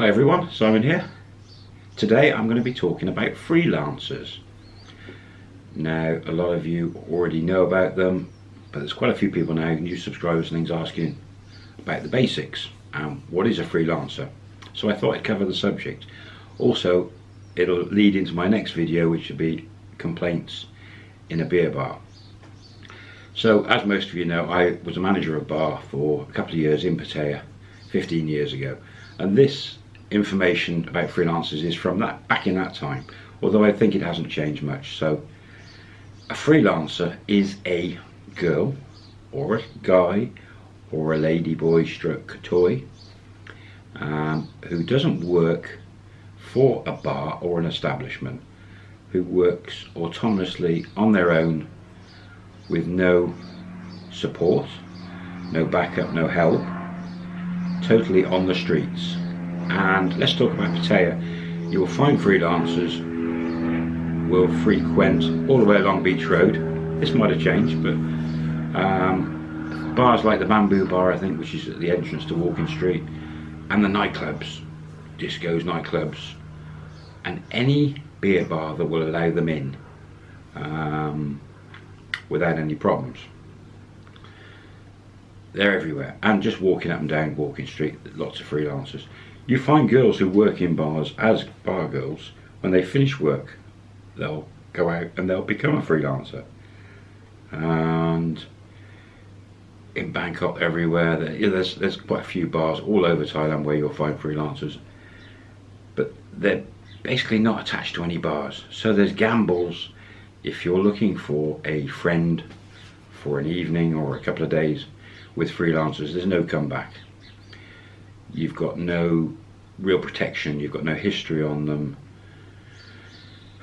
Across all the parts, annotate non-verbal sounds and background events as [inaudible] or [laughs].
Hi everyone, Simon here. Today I'm going to be talking about freelancers. Now a lot of you already know about them, but there's quite a few people now, new subscribers and things asking about the basics and what is a freelancer. So I thought I'd cover the subject. Also, it'll lead into my next video which will be complaints in a beer bar. So as most of you know, I was a manager of a bar for a couple of years in Pattaya, 15 years ago. And this information about freelancers is from that back in that time, although I think it hasn't changed much. So a freelancer is a girl or a guy or a ladyboy stroke toy um, who doesn't work for a bar or an establishment who works autonomously on their own with no support, no backup, no help, totally on the streets. And let's talk about Pattaya. You will find freelancers will frequent all the way along Beach Road. This might have changed, but um, bars like the Bamboo Bar, I think, which is at the entrance to Walking Street, and the nightclubs, discos, nightclubs, and any beer bar that will allow them in. Um, without any problems. They're everywhere and just walking up and down Walking Street, lots of freelancers. You find girls who work in bars as bar girls, when they finish work, they'll go out and they'll become a freelancer. And in Bangkok, everywhere, there's, there's quite a few bars all over Thailand where you'll find freelancers. But they're basically not attached to any bars. So there's gambles if you're looking for a friend for an evening or a couple of days with freelancers, there's no comeback. You've got no real protection, you've got no history on them.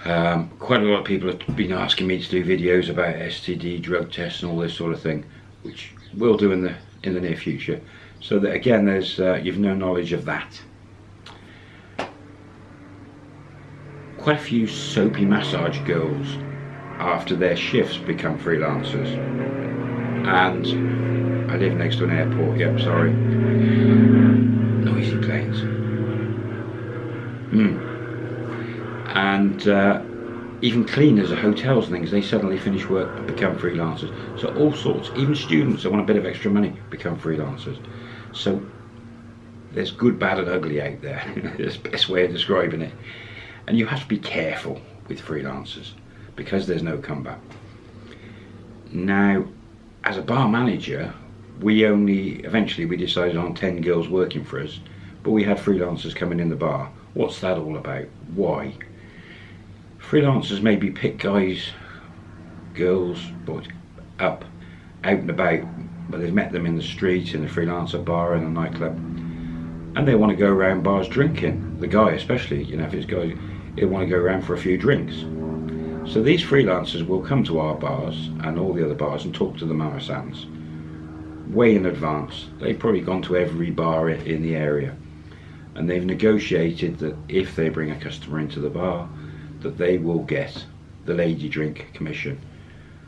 Um, quite a lot of people have been asking me to do videos about STD, drug tests and all this sort of thing, which we'll do in the in the near future. So that again, there's uh, you've no knowledge of that. Quite a few soapy massage girls after their shifts become freelancers. And I live next to an airport, yep, sorry. And uh, even cleaners at hotels and things, they suddenly finish work and become freelancers. So all sorts, even students that want a bit of extra money become freelancers. So there's good, bad and ugly out there. [laughs] That's the best way of describing it. And you have to be careful with freelancers because there's no comeback. Now, as a bar manager, we only, eventually we decided on 10 girls working for us, but we had freelancers coming in the bar. What's that all about? Why? Freelancers maybe pick guys, girls, boys up, out and about, but they've met them in the street, in a freelancer bar, in a nightclub, and they want to go around bars drinking. The guy especially, you know, if it's guy, they want to go around for a few drinks. So these freelancers will come to our bars and all the other bars and talk to the Mama Sans way in advance. They've probably gone to every bar in the area and they've negotiated that if they bring a customer into the bar that they will get the lady drink commission.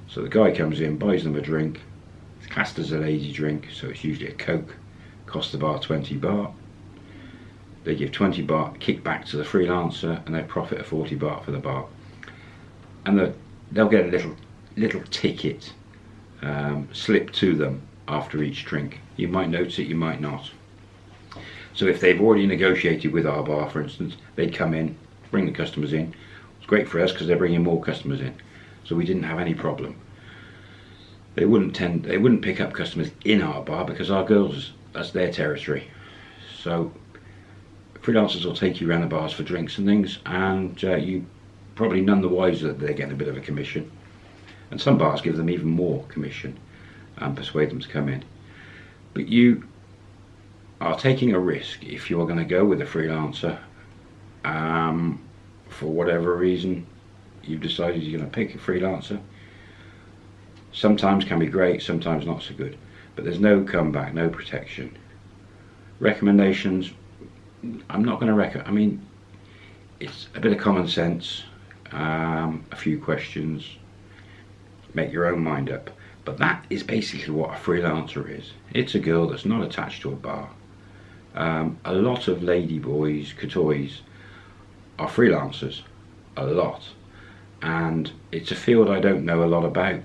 So the guy comes in, buys them a drink, it's classed as a lady drink, so it's usually a Coke, costs the bar 20 baht. They give 20 baht kickback to the freelancer and they profit a 40 baht for the bar and the, they'll get a little little ticket um, slipped to them after each drink. You might notice it, you might not. So if they've already negotiated with our bar, for instance, they'd come in, bring the customers in. Great for us because they're bringing more customers in. So we didn't have any problem. They wouldn't tend, they wouldn't pick up customers in our bar because our girls, that's their territory. So freelancers will take you around the bars for drinks and things, and uh, you probably none the wiser that they're getting a bit of a commission. And some bars give them even more commission and persuade them to come in. But you are taking a risk if you are going to go with a freelancer um, for whatever reason you've decided you're going to pick a freelancer. Sometimes can be great, sometimes not so good. But there's no comeback, no protection. Recommendations, I'm not going to recommend, I mean, it's a bit of common sense um, a few questions, make your own mind up. But that is basically what a freelancer is. It's a girl that's not attached to a bar. Um, a lot of ladyboys, katoey, are freelancers, a lot, and it's a field I don't know a lot about.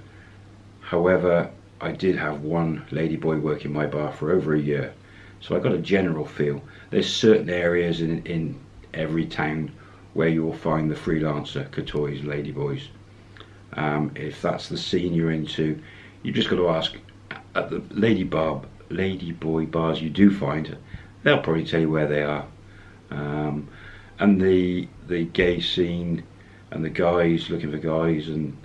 However, I did have one ladyboy working my bar for over a year, so I got a general feel. There's certain areas in, in every town where you'll find the freelancer katoey, ladyboys. Um, if that's the scene you're into, you've just got to ask at the lady bar, lady boy bars you do find, they'll probably tell you where they are. Um, and the the gay scene and the guys looking for guys and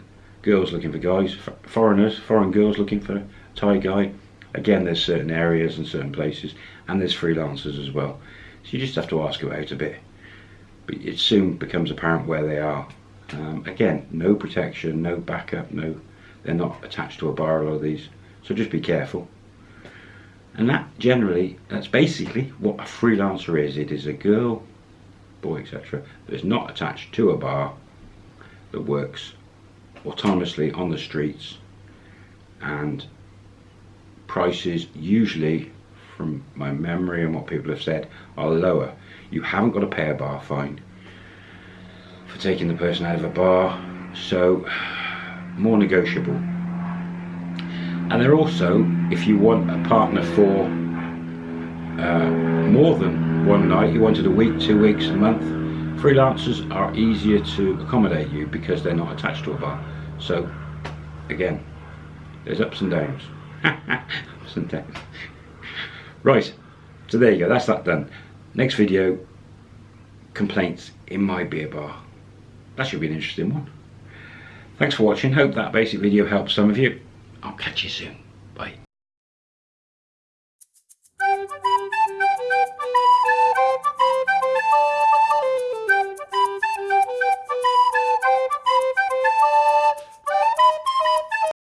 girls looking for guys, foreigners, foreign girls looking for a Thai guy. Again, there's certain areas and certain places, and there's freelancers as well. So you just have to ask about a bit. But it soon becomes apparent where they are. Um, again, no protection, no backup, no, they're not attached to a bar. A lot of these, so just be careful. And that generally, that's basically what a freelancer is. It is a girl, boy, etc. that is not attached to a bar that works autonomously on the streets and prices usually from my memory and what people have said are lower you haven't got to pay a bar fine for taking the person out of a bar so more negotiable and they're also if you want a partner for uh, more than one night, you wanted a week, two weeks, a month. Freelancers are easier to accommodate you because they're not attached to a bar. So, again, there's ups and downs. [laughs] ups and downs. Right, so there you go, that's that done. Next video, complaints in my beer bar. That should be an interesting one. Thanks for watching. Hope that basic video helps some of you. I'll catch you soon. Bye. Thank you.